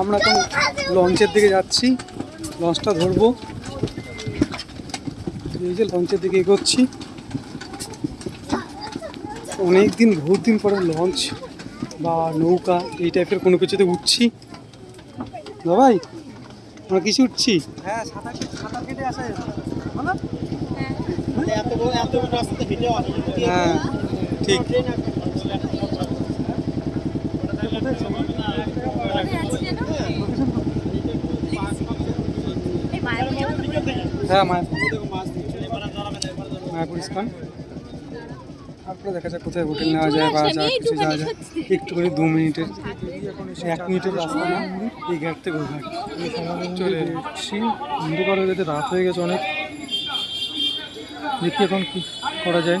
আমরা এখন লঞ্চের দিকে যাচ্ছি। লঞ্চটা ধরবো। এই যে লঞ্চের দিকে এগোচ্ছি। অনেক দিন বহুত দিন পরে লঞ্চ বা নৌকা এই টাইপের কোনো কিছুতে উঠছি। ভাই? আমরা কিছু উঠছি? হ্যাঁ সাঁতার সাঁতার কেটে আসা বলো এত বড় এত বড় রাস্তাতে হেঁটে আসা হ্যাঁ ঠিক হ্যাঁ মায়াপুর। মায়াপুর। ইস্কন। তারপরে দেখা যাক কোথায় হোটেল নেওয়া যায় বা যা কিছু যাওয়া যায়। একটুখানি দু মিনিটের এক মিনিটের রাস্তা না এই ঘাট থেকে ওই ঘাট চলে এসেছি। অন্ধকার হয়ে গেছে রাত হয়ে গেছে অনেক। দেখি এখন কি করা যায়।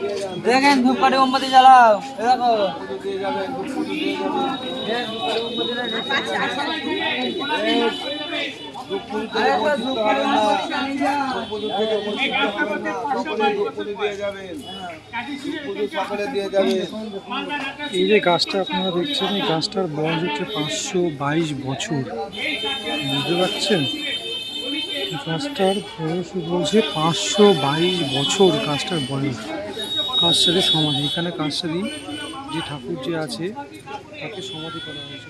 দেখেন ধূপকাঠি মোমবাতি জ্বালাও দেখো। এই যে গাছটা আপনারা দেখছেন, এই গাছটার বয়স হচ্ছে পাঁচশো বাইশ বছর। বুঝতে পারছেন? গাছটার বয়স বলছে পাঁচশো বাইশ বছর গাছটার বয়স। কাছসারি সমাধি এখানে কাছসারি যে ঠাকুর যে আছে তাকে সমাধি করা হয়েছে।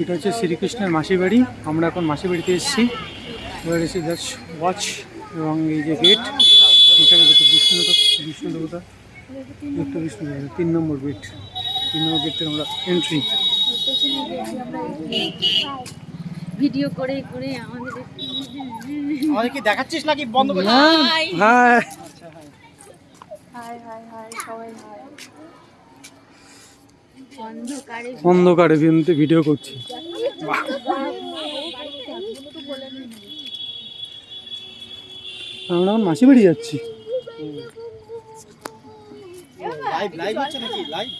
এটা হচ্ছে শ্রীকৃষ্ণের মাসির বাড়ি। আমরা এখন মাসির বাড়িতে এসেছি। এবার এসে জাস্ট ওয়াচ এবং এই যে গেট এখানে দেখো বিষ্ণু বিষ্ণু দেবতা একটা বিষ্ণু দেবতা তিন নম্বর গেট তিন নম্বর গেট থেকে আমরা এন্ট্রি ভিডিও করে করে আমাদের আমাদের দেখাচ্ছিস নাকি? বন্ধ করে হ্যাঁ। হাই হাই হাই সবাই হাই অন্ধকারে অন্ধকারে ভিডিও করছি। আমরা এখন মাসি বাড়ি যাচ্ছি। লাইভ লাইভ হচ্ছে নাকি? লাইভ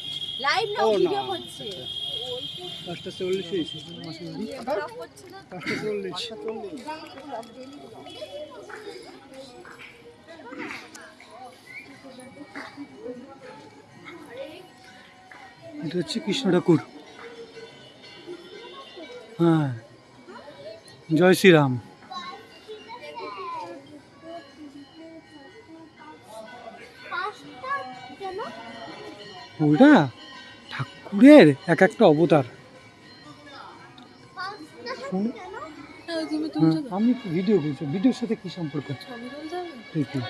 লাইভ না ও, না। ভিডিও হচ্ছে। পাঁচটা চল্লিশ হয়েছে। পাঁচটা চল্লিশ। এটা হচ্ছে কৃষ্ণ ঠাকুর। হ্যাঁ। জয় শ্রীরাম। ওটা? ঠাকুরের এক একটা অবতার। শোন, হ্যাঁ, আমি ভিডিও করছি। ভিডিওর সাথে কি সম্পর্ক? দেখি।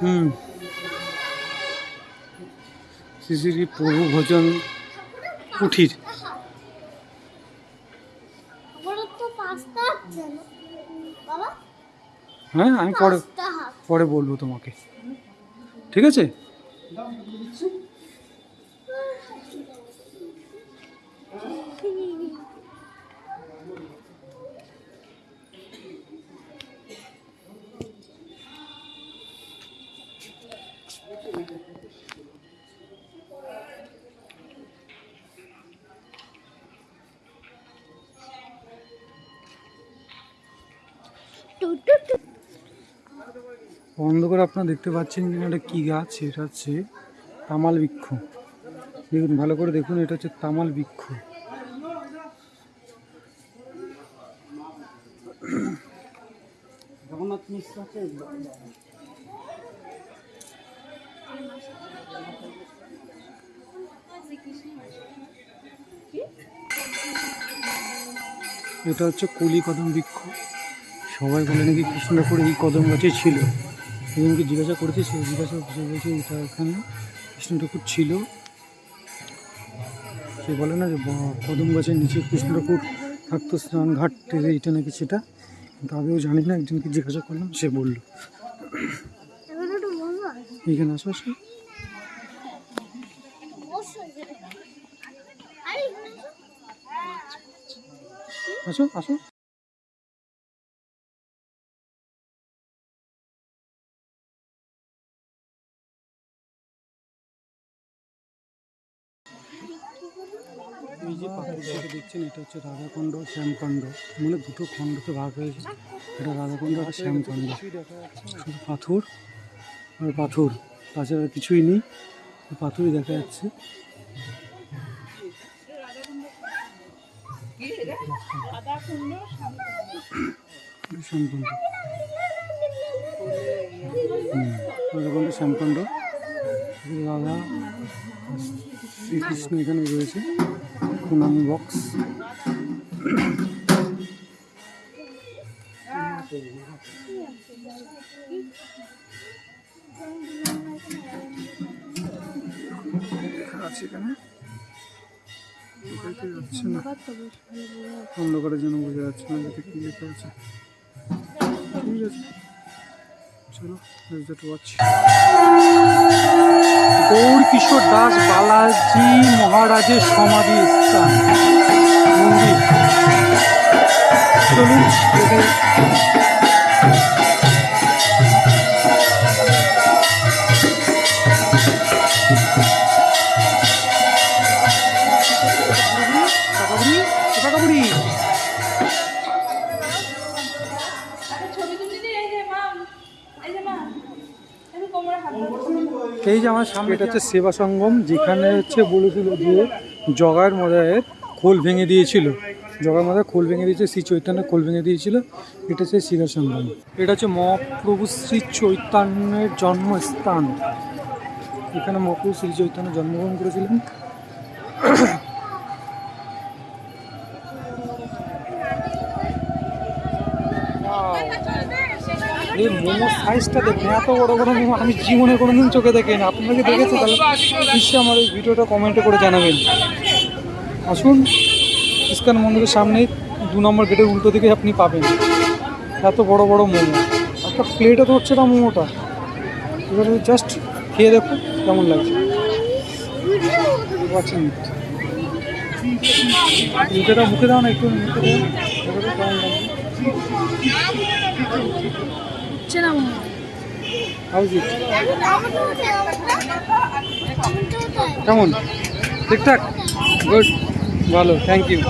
হুম। শ্রী শ্রী প্রভু ভজন কুঠির হ্যাঁ আমি পরে পরে বলব তোমাকে। ঠিক আছে। অন্ধকার আপনারা দেখতে পাচ্ছেন কিনা এটা কী গাছ? এটা হচ্ছে তামাল বৃক্ষ। দেখুন, ভালো করে দেখুন, এটা হচ্ছে তামাল বৃক্ষ। এটা হচ্ছে কলি কদম বৃক্ষ। সবাই বলে নাকি কৃষ্ণ ঠাকুর এই কদম গাছে ছিল। এজনকে জিজ্ঞাসা করেছে, সে জিজ্ঞাসা সে বলছে, এটা এখানে কৃষ্ণ ঠাকুর ছিল? সে বলে না যে কদম গাছের নিচে কৃষ্ণ ঠাকুর থাকতো, স্নান ঘাট থেকে এটা নাকি সেটা? কিন্তু আগেও জানি না, একজনকে জিজ্ঞাসা করলাম, সে বলল, এখানে আসো আসো। আসো আসো। এই যে পাখিটাকে দেখছেন, এটা হচ্ছে রাধাকুণ্ড, শ্যামকাণ্ড। মানে দুটো খণ্ডতে ভাগ হয়েছে। এটা রাধাকুণ্ড আর শ্যামকাণ্ড। শুধু পাথর আর পাথর। তাছাড়া কিছুই নেই। পাথরই দেখা যাচ্ছে। রাধাকুণ্ড, শ্যামকাণ্ড। রাধা শ্রীকৃষ্ণ এখানে রয়েছে। প্রণামী বক্স আছে এখানে? যাচ্ছে না? অন্ধকারের জন্য বোঝা যাচ্ছে না যাতে কি লেখা আছে। ঠিক আছে। ওয়াচ গৌর কিশোর দাস বালাজি মহারাজের সমাধি মন্দির। চলুন এই যে আমার সামনে এটা হচ্ছে সেবা সঙ্গম যেখানে হচ্ছে বলেছিল যে জগার মজায়ের খোল ভেঙে দিয়েছিল। জগার মজায় খোল ভেঙে দিয়েছে শ্রী চৈতন্য খোল ভেঙে দিয়েছিল। এটা হচ্ছে শিরা সঙ্গম। এটা হচ্ছে মহাপ্রভু শ্রী চৈতন্যের জন্মস্থান। এখানে মহাপ্রভু শ্রী চৈতন্য জন্মগ্রহণ করেছিলেন। এই মোমো সাইজটা দেখুন, এত বড় বড় মোমো আমি জীবনে কোনোদিন চোখে দেখিনি। আপনারা কি দেখেছেন তাহলে নিশ্চয়ই আমার এই ভিডিওটা কমেন্টে করে জানাবেন। আসুন, ইস্কান মন্দিরের সামনেই দু নম্বর গেটের উল্টো দিকে আপনি পাবেন। এত বড় বড় মোমো। একটা প্লেটে তো হচ্ছে না মোমোটা। এবারে জাস্ট খেয়ে দেখুন কেমন লাগছে। মুখেটা মুখে দাও না, একটু মুখে দাও। কেমন লাগছে? হচ্ছে না মনে কেমন? ঠিকঠাক? গুড ভালো থ্যাংক ইউ